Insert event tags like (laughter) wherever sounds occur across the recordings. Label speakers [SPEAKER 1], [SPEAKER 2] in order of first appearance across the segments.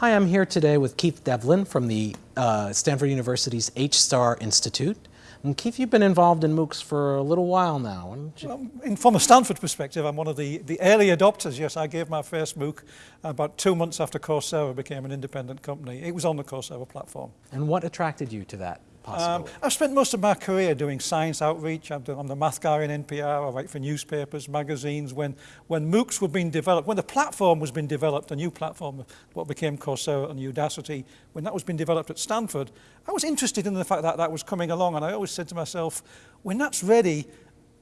[SPEAKER 1] Hi, I'm here today with Keith Devlin from the uh, Stanford University's H-STAR Institute. And Keith, you've been involved in MOOCs for a little while now.
[SPEAKER 2] Well, in, from a Stanford perspective, I'm one of the, the early adopters. Yes, I gave my first MOOC about two months after Coursera became an independent company. It was on the Coursera platform.
[SPEAKER 1] And what attracted you to that Um,
[SPEAKER 2] I've spent most of my career doing science outreach. I'm the, I'm the math guy in NPR. I write for newspapers, magazines. When, when MOOCs were being developed, when the platform was being developed, a new platform, what became Coursera and Udacity, when that was being developed at Stanford, I was interested in the fact that that was coming along. And I always said to myself, when that's ready,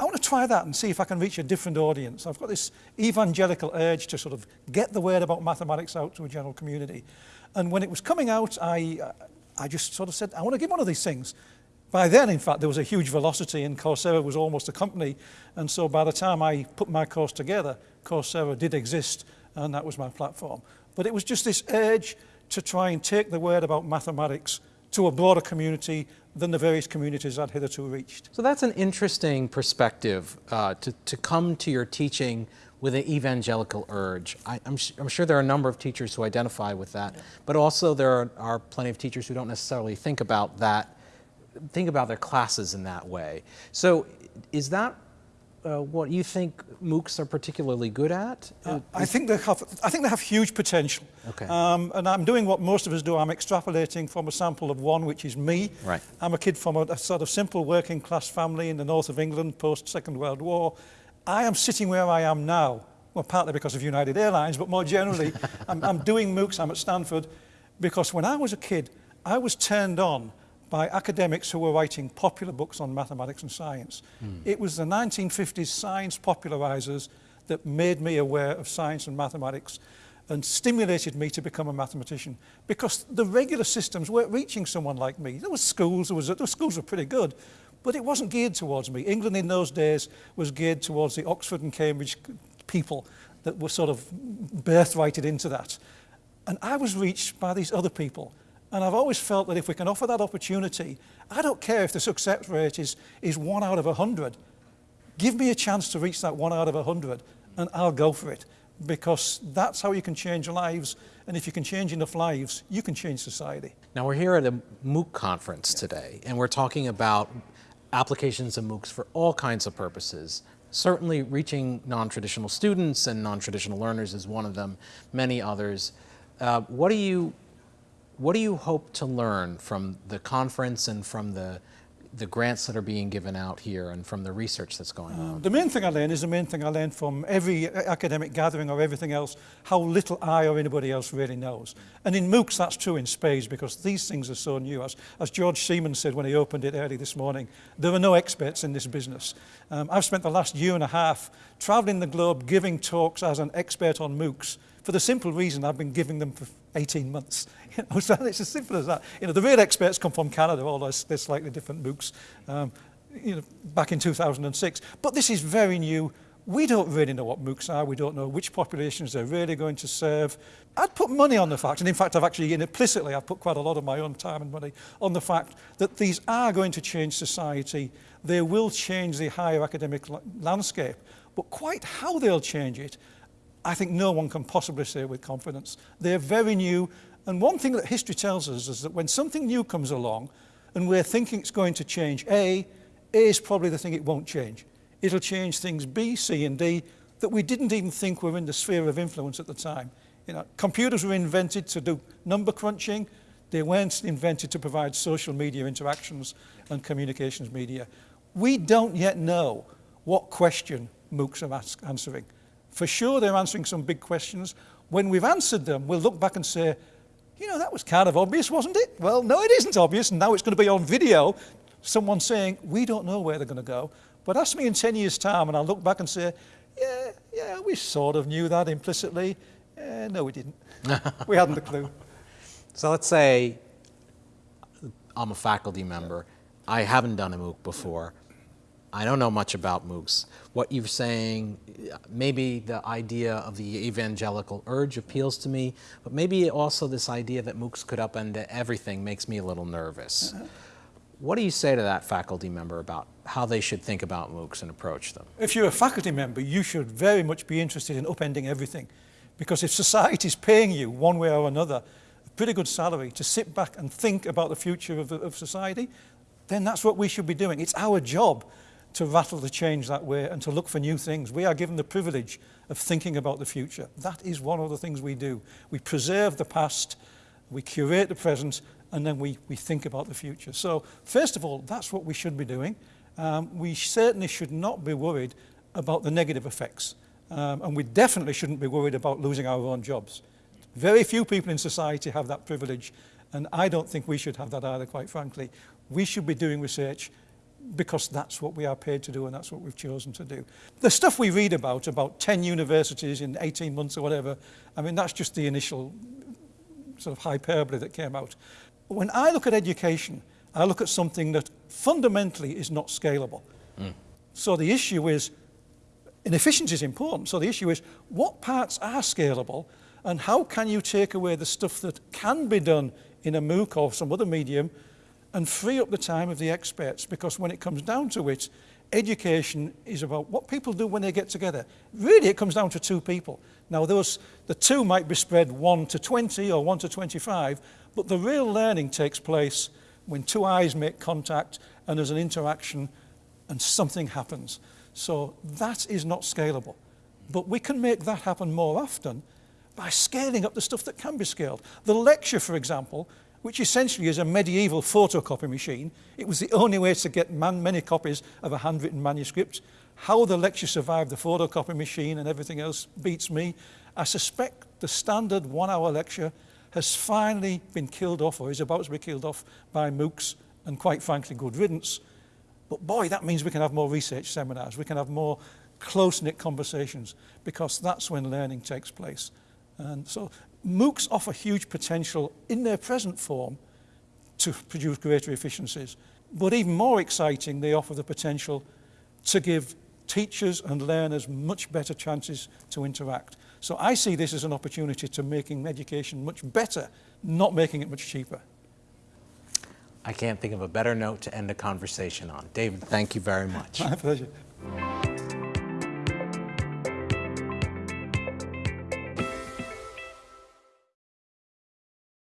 [SPEAKER 2] I want to try that and see if I can reach a different audience. I've got this evangelical urge to sort of get the word about mathematics out to a general community. And when it was coming out, I, uh, I just sort of said, I want to give one of these things. By then, in fact, there was a huge velocity and Coursera was almost a company. And so by the time I put my course together, Coursera did exist and that was my platform. But it was just this urge to try and take the word about mathematics to a broader community than the various communities I'd hitherto reached.
[SPEAKER 1] So that's an interesting perspective uh, to, to come to your teaching with an evangelical urge. I, am I'm sure there are a number of teachers who identify with that, yeah. but also there are, are plenty of teachers who don't necessarily think about that, think about their classes in that way. So is that uh, what you think MOOCs are particularly good at?
[SPEAKER 2] Uh, I think they have. I think they have huge potential.
[SPEAKER 1] Okay.
[SPEAKER 2] Um, and I'm doing what most of us do. I'm extrapolating from a sample of one, which is me.
[SPEAKER 1] Right.
[SPEAKER 2] I'm a kid from a, a sort of simple working class family in the north of England post Second World War. I am sitting where I am now, well, partly because of United Airlines, but more generally, (laughs) I'm, I'm doing MOOCs, I'm at Stanford, because when I was a kid, I was turned on by academics who were writing popular books on mathematics and science. Mm. It was the 1950s science popularizers that made me aware of science and mathematics and stimulated me to become a mathematician because the regular systems weren't reaching someone like me. There were schools, there was, the schools were pretty good, but it wasn't geared towards me. England in those days was geared towards the Oxford and Cambridge people that were sort of birthrighted into that. And I was reached by these other people. And I've always felt that if we can offer that opportunity, I don't care if the success rate is, is one out of a hundred. Give me a chance to reach that one out of a hundred and I'll go for it because that's how you can change lives. And if you can change enough lives, you can change society.
[SPEAKER 1] Now we're here at a MOOC conference today and we're talking about applications of MOOCs for all kinds of purposes. Certainly reaching non-traditional students and non-traditional learners is one of them, many others. Uh, what do you what do you hope to learn from the conference and from the the grants that are being given out here and from the research that's going on?
[SPEAKER 2] Uh, the main thing I learned is the main thing I learned from every academic gathering or everything else, how little I or anybody else really knows. And in MOOCs that's true in spades because these things are so new. As, as George Siemens said when he opened it early this morning, there are no experts in this business. Um, I've spent the last year and a half traveling the globe giving talks as an expert on MOOCs for the simple reason I've been giving them for 18 months. (laughs) You know, so it's as simple as that. You know, the real experts come from Canada, although they're slightly different books, um, you know, back in 2006. But this is very new. We don't really know what MOOCs are. We don't know which populations they're really going to serve. I'd put money on the fact, and in fact, I've actually implicitly, I've put quite a lot of my own time and money on the fact that these are going to change society. They will change the higher academic landscape, but quite how they'll change it I think no one can possibly say with confidence. They're very new. And one thing that history tells us is that when something new comes along and we're thinking it's going to change A, A is probably the thing it won't change. It'll change things B, C, and D that we didn't even think were in the sphere of influence at the time. You know, computers were invented to do number crunching. They weren't invented to provide social media interactions and communications media. We don't yet know what question MOOCs are answering. For sure, they're answering some big questions. When we've answered them, we'll look back and say, you know, that was kind of obvious, wasn't it? Well, no, it isn't obvious, and now it's going to be on video. Someone saying, we don't know where they're going to go. But ask me in 10 years' time, and I'll look back and say, yeah, yeah, we sort of knew that implicitly. Eh, no, we didn't. we hadn't a clue.
[SPEAKER 1] So let's say I'm a faculty member. I haven't done a MOOC before. I don't know much about MOOCs. What you're saying, maybe the idea of the evangelical urge appeals to me, but maybe also this idea that MOOCs could upend everything makes me a little nervous. Uh -huh. What do you say to that faculty member about how they should think about MOOCs and approach them?
[SPEAKER 2] If you're a faculty member, you should very much be interested in upending everything. Because if society is paying you one way or another, a pretty good salary to sit back and think about the future of, of society, then that's what we should be doing. It's our job to rattle the change that way and to look for new things. We are given the privilege of thinking about the future. That is one of the things we do. We preserve the past, we curate the present, and then we, we think about the future. So, first of all, that's what we should be doing. Um, we certainly should not be worried about the negative effects. Um, and we definitely shouldn't be worried about losing our own jobs. Very few people in society have that privilege, and I don't think we should have that either, quite frankly. We should be doing research because that's what we are paid to do and that's what we've chosen to do. The stuff we read about, about 10 universities in 18 months or whatever, I mean, that's just the initial sort of hyperbole that came out. When I look at education, I look at something that fundamentally is not scalable. Mm. So the issue is, and efficiency is important, so the issue is what parts are scalable and how can you take away the stuff that can be done in a MOOC or some other medium and free up the time of the experts because when it comes down to it, education is about what people do when they get together. Really, it comes down to two people. Now, those, the two might be spread 1 to 20 or 1 to 25, but the real learning takes place when two eyes make contact and there's an interaction and something happens. So that is not scalable. But we can make that happen more often by scaling up the stuff that can be scaled. The lecture, for example, which essentially is a medieval photocopy machine. It was the only way to get man many copies of a handwritten manuscript. How the lecture survived the photocopy machine and everything else beats me. I suspect the standard one-hour lecture has finally been killed off or is about to be killed off by MOOCs and quite frankly good riddance. But boy, that means we can have more research seminars. We can have more close-knit conversations because that's when learning takes place. And so MOOCs offer huge potential in their present form to produce greater efficiencies. But even more exciting, they offer the potential to give teachers and learners much better chances to interact. So I see this as an opportunity to making education much better, not making it much cheaper.
[SPEAKER 1] I can't think of a better note to end a conversation on. David, thank you very much. (laughs)
[SPEAKER 2] My pleasure.